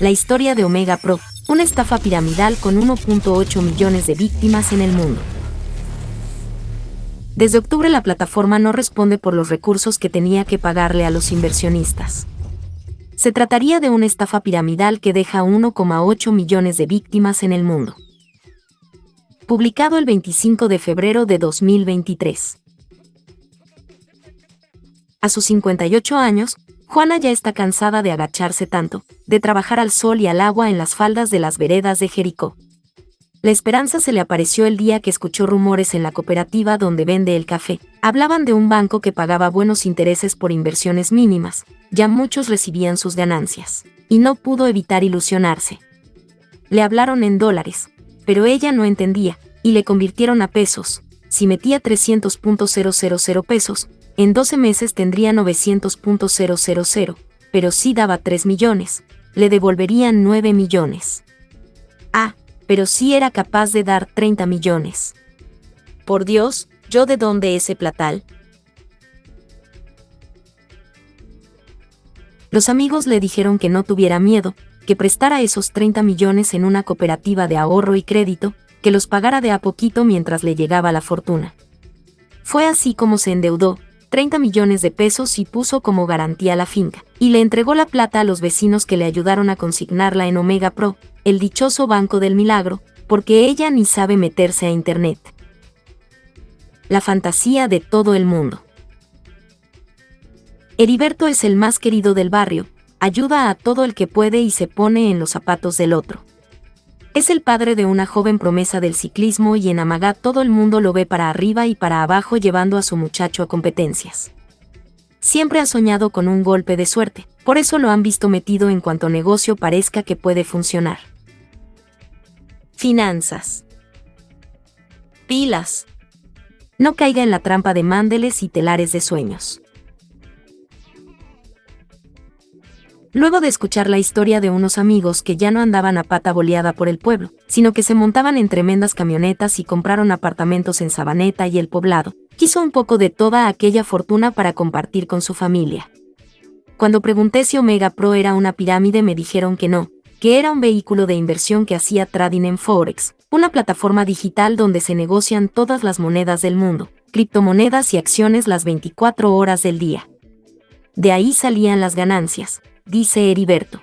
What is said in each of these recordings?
La historia de Omega Pro, una estafa piramidal con 1.8 millones de víctimas en el mundo. Desde octubre la plataforma no responde por los recursos que tenía que pagarle a los inversionistas. Se trataría de una estafa piramidal que deja 1,8 millones de víctimas en el mundo. Publicado el 25 de febrero de 2023. A sus 58 años, Juana ya está cansada de agacharse tanto, de trabajar al sol y al agua en las faldas de las veredas de Jericó. La esperanza se le apareció el día que escuchó rumores en la cooperativa donde vende el café. Hablaban de un banco que pagaba buenos intereses por inversiones mínimas, ya muchos recibían sus ganancias, y no pudo evitar ilusionarse. Le hablaron en dólares, pero ella no entendía, y le convirtieron a pesos. Si metía 300.000 pesos, en 12 meses tendría 900.000, pero si daba 3 millones, le devolverían 9 millones. Ah, pero sí era capaz de dar 30 millones. Por Dios, ¿yo de dónde ese platal? Los amigos le dijeron que no tuviera miedo, que prestara esos 30 millones en una cooperativa de ahorro y crédito, que los pagara de a poquito mientras le llegaba la fortuna. Fue así como se endeudó, 30 millones de pesos y puso como garantía la finca, y le entregó la plata a los vecinos que le ayudaron a consignarla en Omega Pro, el dichoso Banco del Milagro, porque ella ni sabe meterse a Internet. La fantasía de todo el mundo. Heriberto es el más querido del barrio, ayuda a todo el que puede y se pone en los zapatos del otro. Es el padre de una joven promesa del ciclismo y en Amagá todo el mundo lo ve para arriba y para abajo llevando a su muchacho a competencias. Siempre ha soñado con un golpe de suerte, por eso lo han visto metido en cuanto negocio parezca que puede funcionar. Finanzas. Pilas. No caiga en la trampa de mándeles y telares de sueños. Luego de escuchar la historia de unos amigos que ya no andaban a pata boleada por el pueblo, sino que se montaban en tremendas camionetas y compraron apartamentos en Sabaneta y el poblado, quiso un poco de toda aquella fortuna para compartir con su familia. Cuando pregunté si Omega Pro era una pirámide me dijeron que no, que era un vehículo de inversión que hacía trading en Forex, una plataforma digital donde se negocian todas las monedas del mundo, criptomonedas y acciones las 24 horas del día. De ahí salían las ganancias, dice Heriberto.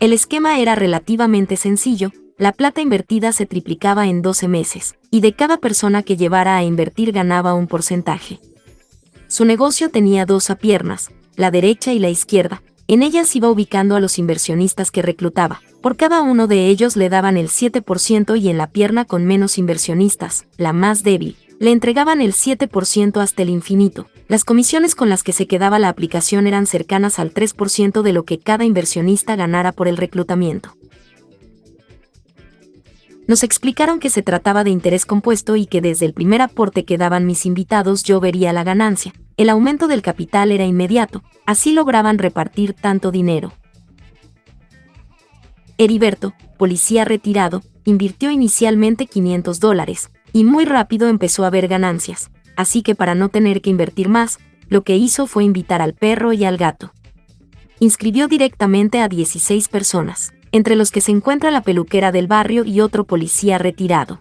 El esquema era relativamente sencillo, la plata invertida se triplicaba en 12 meses, y de cada persona que llevara a invertir ganaba un porcentaje. Su negocio tenía dos piernas, la derecha y la izquierda, en ellas iba ubicando a los inversionistas que reclutaba, por cada uno de ellos le daban el 7% y en la pierna con menos inversionistas, la más débil, le entregaban el 7% hasta el infinito. Las comisiones con las que se quedaba la aplicación eran cercanas al 3% de lo que cada inversionista ganara por el reclutamiento. Nos explicaron que se trataba de interés compuesto y que desde el primer aporte que daban mis invitados yo vería la ganancia. El aumento del capital era inmediato, así lograban repartir tanto dinero. Heriberto, policía retirado, invirtió inicialmente 500 dólares, y muy rápido empezó a ver ganancias, así que para no tener que invertir más, lo que hizo fue invitar al perro y al gato. Inscribió directamente a 16 personas, entre los que se encuentra la peluquera del barrio y otro policía retirado.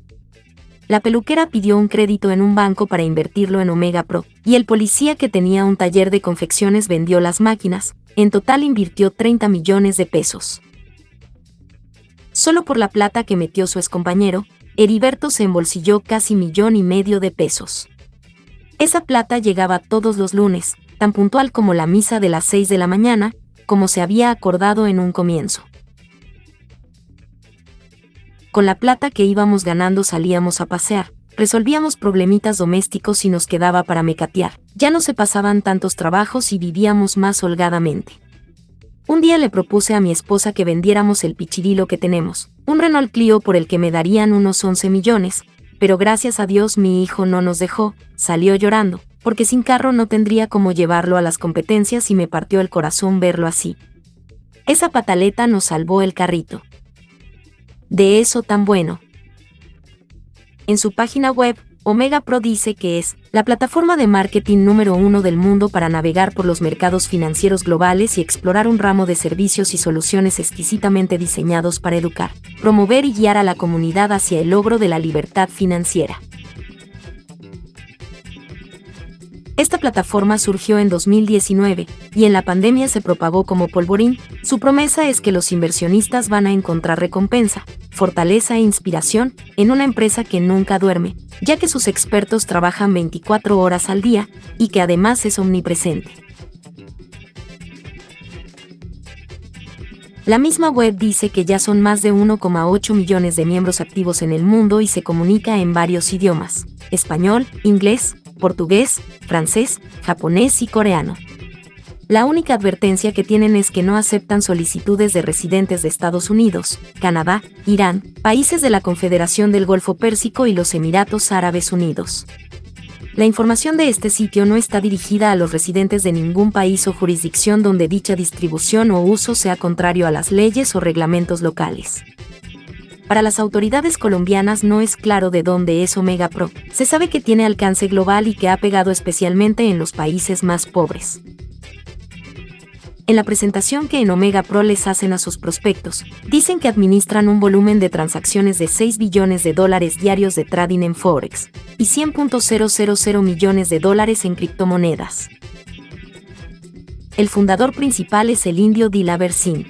La peluquera pidió un crédito en un banco para invertirlo en Omega Pro, y el policía que tenía un taller de confecciones vendió las máquinas, en total invirtió 30 millones de pesos. Solo por la plata que metió su excompañero, Heriberto se embolsilló casi millón y medio de pesos. Esa plata llegaba todos los lunes, tan puntual como la misa de las 6 de la mañana, como se había acordado en un comienzo. Con la plata que íbamos ganando salíamos a pasear, resolvíamos problemitas domésticos y nos quedaba para mecatear. Ya no se pasaban tantos trabajos y vivíamos más holgadamente. Un día le propuse a mi esposa que vendiéramos el pichirilo que tenemos, un Renault Clio por el que me darían unos 11 millones, pero gracias a Dios mi hijo no nos dejó, salió llorando, porque sin carro no tendría cómo llevarlo a las competencias y me partió el corazón verlo así. Esa pataleta nos salvó el carrito. De eso tan bueno. En su página web, Omega Pro dice que es la plataforma de marketing número uno del mundo para navegar por los mercados financieros globales y explorar un ramo de servicios y soluciones exquisitamente diseñados para educar, promover y guiar a la comunidad hacia el logro de la libertad financiera. Esta plataforma surgió en 2019 y en la pandemia se propagó como polvorín. Su promesa es que los inversionistas van a encontrar recompensa, fortaleza e inspiración en una empresa que nunca duerme, ya que sus expertos trabajan 24 horas al día y que además es omnipresente. La misma web dice que ya son más de 1,8 millones de miembros activos en el mundo y se comunica en varios idiomas, español, inglés, portugués, francés, japonés y coreano. La única advertencia que tienen es que no aceptan solicitudes de residentes de Estados Unidos, Canadá, Irán, países de la Confederación del Golfo Pérsico y los Emiratos Árabes Unidos. La información de este sitio no está dirigida a los residentes de ningún país o jurisdicción donde dicha distribución o uso sea contrario a las leyes o reglamentos locales. Para las autoridades colombianas no es claro de dónde es Omega Pro. Se sabe que tiene alcance global y que ha pegado especialmente en los países más pobres. En la presentación que en Omega Pro les hacen a sus prospectos, dicen que administran un volumen de transacciones de 6 billones de dólares diarios de trading en Forex y 100.000 millones de dólares en criptomonedas. El fundador principal es el indio Dilaver Singh.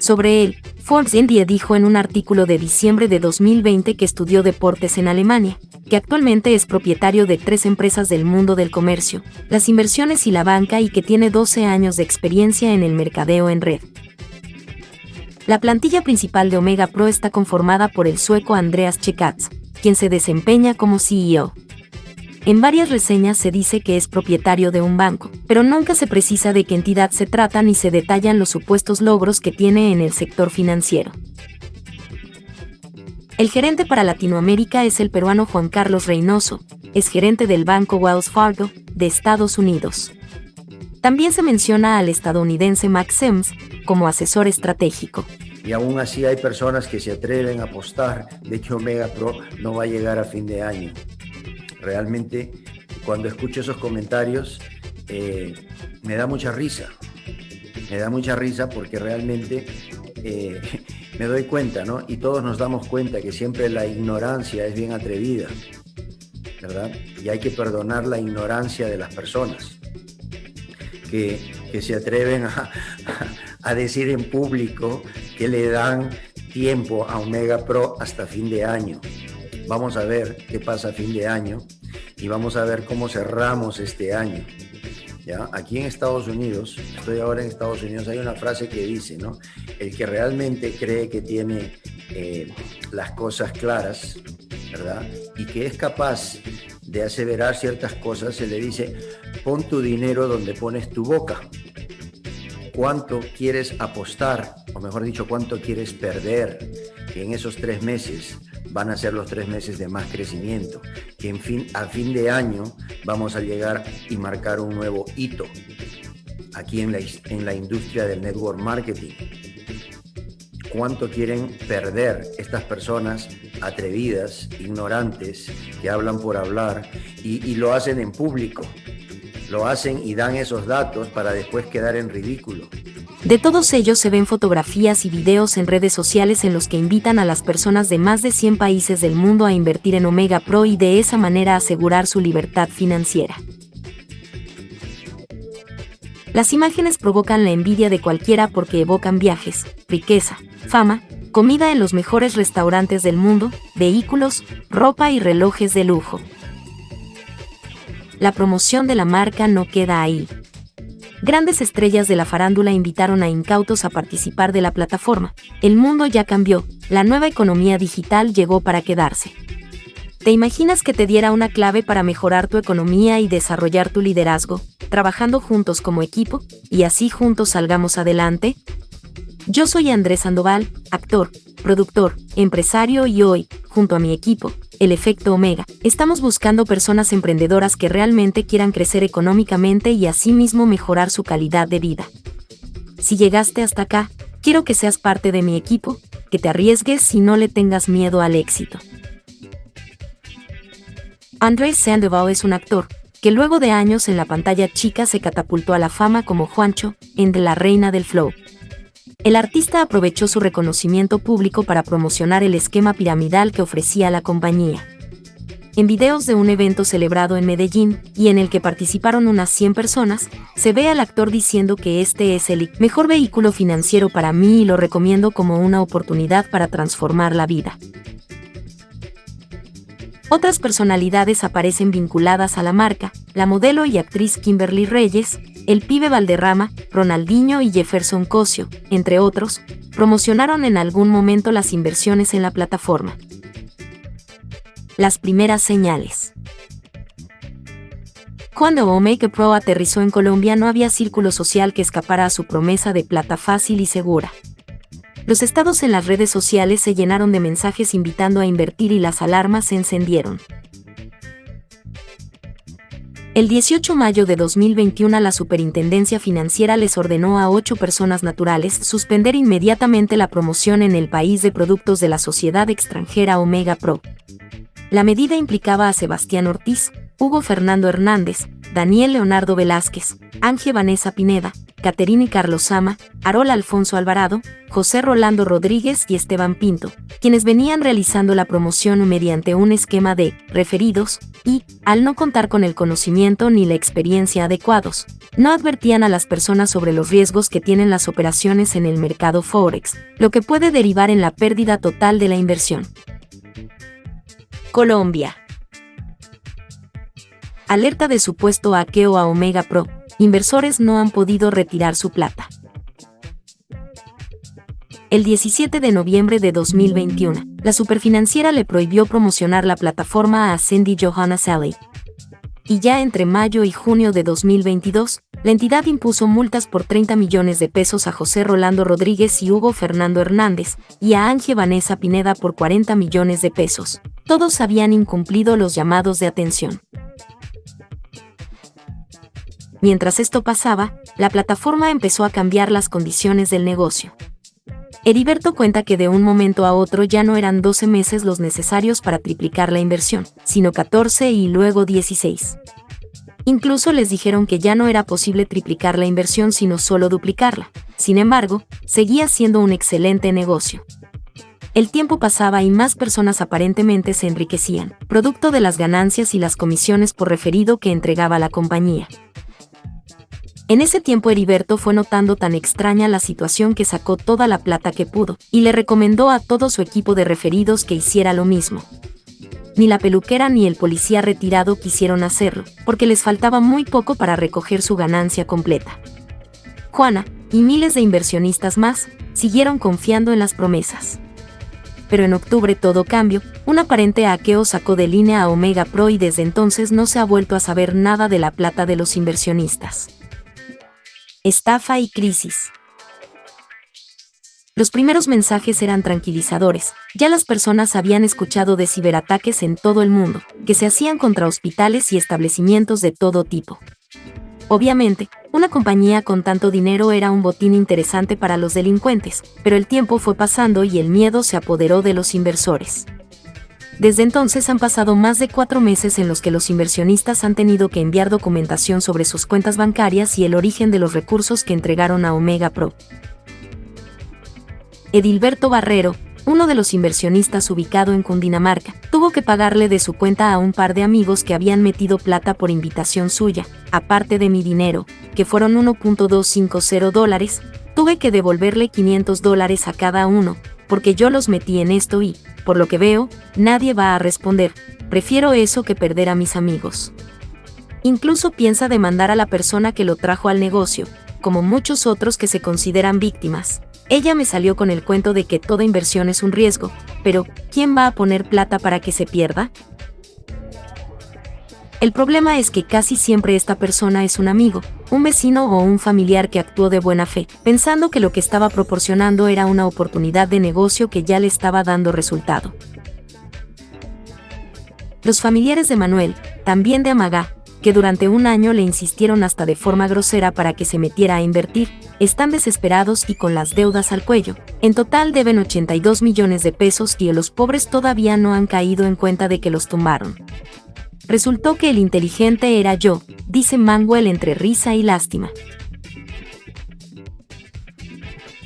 Sobre él, Forbes India dijo en un artículo de diciembre de 2020 que estudió deportes en Alemania, que actualmente es propietario de tres empresas del mundo del comercio, las inversiones y la banca y que tiene 12 años de experiencia en el mercadeo en red. La plantilla principal de Omega Pro está conformada por el sueco Andreas Chekatz, quien se desempeña como CEO. En varias reseñas se dice que es propietario de un banco, pero nunca se precisa de qué entidad se trata ni se detallan los supuestos logros que tiene en el sector financiero. El gerente para Latinoamérica es el peruano Juan Carlos Reynoso, es gerente del banco Wells Fargo, de Estados Unidos. También se menciona al estadounidense Max Sims como asesor estratégico. Y aún así hay personas que se atreven a apostar de que Omega Pro no va a llegar a fin de año realmente cuando escucho esos comentarios eh, me da mucha risa. Me da mucha risa porque realmente eh, me doy cuenta, ¿no? Y todos nos damos cuenta que siempre la ignorancia es bien atrevida, ¿verdad? Y hay que perdonar la ignorancia de las personas que, se atreven a, a decir en público que le dan tiempo a Omega Pro hasta fin de año. Vamos a ver qué pasa a fin de año y vamos a ver cómo cerramos este año. ¿Ya? Aquí en Estados Unidos, estoy ahora en Estados Unidos, hay una frase que dice, ¿no? El que realmente cree que tiene eh, las cosas claras, ¿verdad? Y que es capaz de aseverar ciertas cosas, se le dice, pon tu dinero donde pones tu boca. ¿Cuánto quieres apostar? O mejor dicho, ¿cuánto quieres perder en esos tres meses van a ser los tres meses de más crecimiento, que en fin, a fin de año vamos a llegar y marcar un nuevo hito aquí en la, en la industria del network marketing. ¿Cuánto quieren perder estas personas atrevidas, ignorantes, que hablan por hablar y lo hacen en público? Lo hacen y dan esos datos para después quedar en ridículo. De todos ellos se ven fotografías y videos en redes sociales en los que invitan a las personas de más de 100 países del mundo a invertir en Omega Pro y de esa manera asegurar su libertad financiera. Las imágenes provocan la envidia de cualquiera porque evocan viajes, riqueza, fama, comida en los mejores restaurantes del mundo, vehículos, ropa y relojes de lujo. La promoción de la marca no queda ahí. Grandes estrellas de la farándula invitaron a incautos a participar de la plataforma. El mundo ya cambió, la nueva economía digital llegó para quedarse. ¿Te imaginas que te diera una clave para mejorar tu economía y desarrollar tu liderazgo, trabajando juntos como equipo, y así juntos salgamos adelante? Yo soy Andrés Sandoval, actor, productor, empresario y hoy, junto a mi equipo, el efecto Omega, estamos buscando personas emprendedoras que realmente quieran crecer económicamente y asimismo mejorar su calidad de vida. Si llegaste hasta acá, quiero que seas parte de mi equipo, que te arriesgues y no le tengas miedo al éxito. Andrés Sandoval es un actor que luego de años en la pantalla chica se catapultó a la fama como Juancho en De la Reina del Flow. El artista aprovechó su reconocimiento público para promocionar el esquema piramidal que ofrecía la compañía. En videos de un evento celebrado en Medellín y en el que participaron unas 100 personas, se ve al actor diciendo que este es el mejor vehículo financiero para mí y lo recomiendo como una oportunidad para transformar la vida. Otras personalidades aparecen vinculadas a la marca, la modelo y actriz Kimberly Reyes, el pibe Valderrama, Ronaldinho y Jefferson Cosio, entre otros, promocionaron en algún momento las inversiones en la plataforma. Las primeras señales. Cuando Omega Pro aterrizó en Colombia no había círculo social que escapara a su promesa de plata fácil y segura. Los estados en las redes sociales se llenaron de mensajes invitando a invertir y las alarmas se encendieron. El 18 de mayo de 2021 la Superintendencia Financiera les ordenó a ocho personas naturales suspender inmediatamente la promoción en el país de productos de la sociedad extranjera Omega Pro. La medida implicaba a Sebastián Ortiz, Hugo Fernando Hernández, Daniel Leonardo Velázquez, Ángel Vanessa Pineda, Caterina Carlos Sama, Arol Alfonso Alvarado, José Rolando Rodríguez y Esteban Pinto, quienes venían realizando la promoción mediante un esquema de referidos y, al no contar con el conocimiento ni la experiencia adecuados, no advertían a las personas sobre los riesgos que tienen las operaciones en el mercado Forex, lo que puede derivar en la pérdida total de la inversión. Colombia. Alerta de supuesto hackeo a Omega Pro inversores no han podido retirar su plata. El 17 de noviembre de 2021, la superfinanciera le prohibió promocionar la plataforma a Cindy Johanna Sally. Y ya entre mayo y junio de 2022, la entidad impuso multas por 30 millones de pesos a José Rolando Rodríguez y Hugo Fernando Hernández, y a Ángel Vanessa Pineda por 40 millones de pesos. Todos habían incumplido los llamados de atención. Mientras esto pasaba, la plataforma empezó a cambiar las condiciones del negocio. Heriberto cuenta que de un momento a otro ya no eran 12 meses los necesarios para triplicar la inversión, sino 14 y luego 16. Incluso les dijeron que ya no era posible triplicar la inversión sino solo duplicarla. Sin embargo, seguía siendo un excelente negocio. El tiempo pasaba y más personas aparentemente se enriquecían, producto de las ganancias y las comisiones por referido que entregaba la compañía. En ese tiempo Heriberto fue notando tan extraña la situación que sacó toda la plata que pudo, y le recomendó a todo su equipo de referidos que hiciera lo mismo. Ni la peluquera ni el policía retirado quisieron hacerlo, porque les faltaba muy poco para recoger su ganancia completa. Juana, y miles de inversionistas más, siguieron confiando en las promesas. Pero en octubre todo cambio, un aparente hackeo sacó de línea a Omega Pro y desde entonces no se ha vuelto a saber nada de la plata de los inversionistas. Estafa y crisis. Los primeros mensajes eran tranquilizadores, ya las personas habían escuchado de ciberataques en todo el mundo, que se hacían contra hospitales y establecimientos de todo tipo. Obviamente, una compañía con tanto dinero era un botín interesante para los delincuentes, pero el tiempo fue pasando y el miedo se apoderó de los inversores. Desde entonces han pasado más de cuatro meses en los que los inversionistas han tenido que enviar documentación sobre sus cuentas bancarias y el origen de los recursos que entregaron a Omega Pro. Edilberto Barrero, uno de los inversionistas ubicado en Cundinamarca, tuvo que pagarle de su cuenta a un par de amigos que habían metido plata por invitación suya, aparte de mi dinero, que fueron 1.250 dólares, tuve que devolverle 500 dólares a cada uno, porque yo los metí en esto y, por lo que veo, nadie va a responder, prefiero eso que perder a mis amigos. Incluso piensa demandar a la persona que lo trajo al negocio, como muchos otros que se consideran víctimas. Ella me salió con el cuento de que toda inversión es un riesgo, pero ¿quién va a poner plata para que se pierda? El problema es que casi siempre esta persona es un amigo, un vecino o un familiar que actuó de buena fe, pensando que lo que estaba proporcionando era una oportunidad de negocio que ya le estaba dando resultado. Los familiares de Manuel, también de Amagá, que durante un año le insistieron hasta de forma grosera para que se metiera a invertir, están desesperados y con las deudas al cuello. En total deben 82 millones de pesos y los pobres todavía no han caído en cuenta de que los tumbaron. Resultó que el inteligente era yo, dice Manuel entre risa y lástima.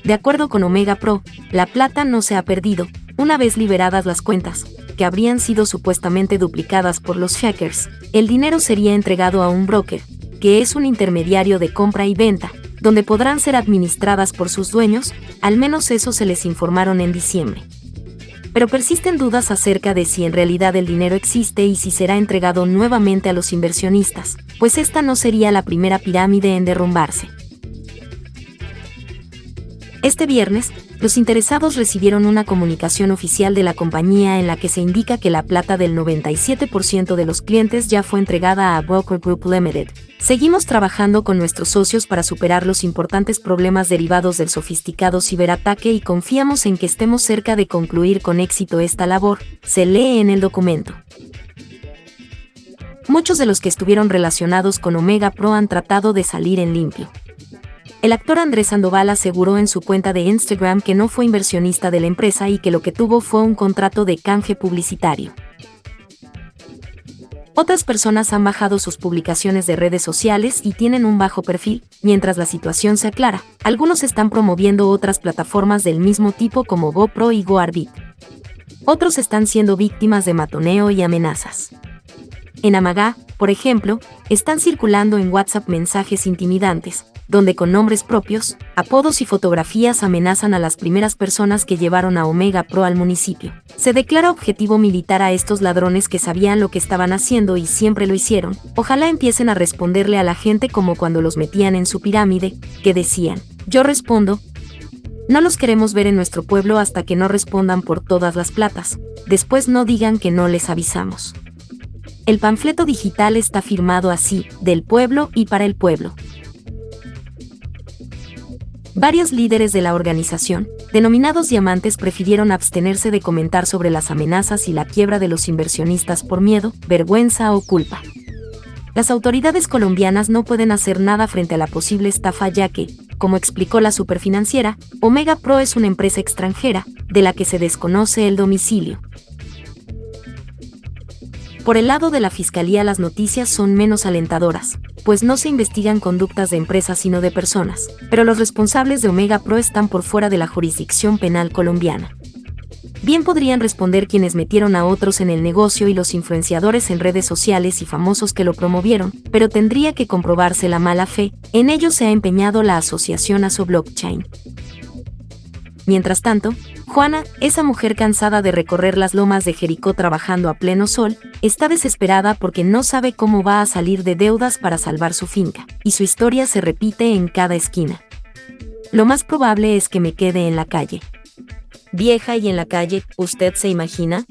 De acuerdo con Omega Pro, la plata no se ha perdido, una vez liberadas las cuentas, que habrían sido supuestamente duplicadas por los hackers, el dinero sería entregado a un broker, que es un intermediario de compra y venta, donde podrán ser administradas por sus dueños, al menos eso se les informaron en diciembre. Pero persisten dudas acerca de si en realidad el dinero existe y si será entregado nuevamente a los inversionistas, pues esta no sería la primera pirámide en derrumbarse. Este viernes, los interesados recibieron una comunicación oficial de la compañía en la que se indica que la plata del 97% de los clientes ya fue entregada a Broker Group Limited. Seguimos trabajando con nuestros socios para superar los importantes problemas derivados del sofisticado ciberataque y confiamos en que estemos cerca de concluir con éxito esta labor, se lee en el documento. Muchos de los que estuvieron relacionados con Omega Pro han tratado de salir en limpio. El actor Andrés Sandoval aseguró en su cuenta de Instagram que no fue inversionista de la empresa y que lo que tuvo fue un contrato de canje publicitario. Otras personas han bajado sus publicaciones de redes sociales y tienen un bajo perfil, mientras la situación se aclara. Algunos están promoviendo otras plataformas del mismo tipo como GoPro y GoArbit. Otros están siendo víctimas de matoneo y amenazas. En Amagá, por ejemplo, están circulando en WhatsApp mensajes intimidantes, donde con nombres propios, apodos y fotografías amenazan a las primeras personas que llevaron a Omega Pro al municipio. Se declara objetivo militar a estos ladrones que sabían lo que estaban haciendo y siempre lo hicieron. Ojalá empiecen a responderle a la gente como cuando los metían en su pirámide, que decían, yo respondo, no los queremos ver en nuestro pueblo hasta que no respondan por todas las platas. Después no digan que no les avisamos. El panfleto digital está firmado así, del pueblo y para el pueblo. Varios líderes de la organización, denominados diamantes, prefirieron abstenerse de comentar sobre las amenazas y la quiebra de los inversionistas por miedo, vergüenza o culpa. Las autoridades colombianas no pueden hacer nada frente a la posible estafa ya que, como explicó la superfinanciera, Omega Pro es una empresa extranjera, de la que se desconoce el domicilio. Por el lado de la Fiscalía las noticias son menos alentadoras, pues no se investigan conductas de empresas sino de personas, pero los responsables de Omega Pro están por fuera de la jurisdicción penal colombiana. Bien podrían responder quienes metieron a otros en el negocio y los influenciadores en redes sociales y famosos que lo promovieron, pero tendría que comprobarse la mala fe, en ello se ha empeñado la asociación ASO Blockchain. Mientras tanto, Juana, esa mujer cansada de recorrer las lomas de Jericó trabajando a pleno sol, está desesperada porque no sabe cómo va a salir de deudas para salvar su finca, y su historia se repite en cada esquina. Lo más probable es que me quede en la calle. Vieja y en la calle, ¿usted se imagina?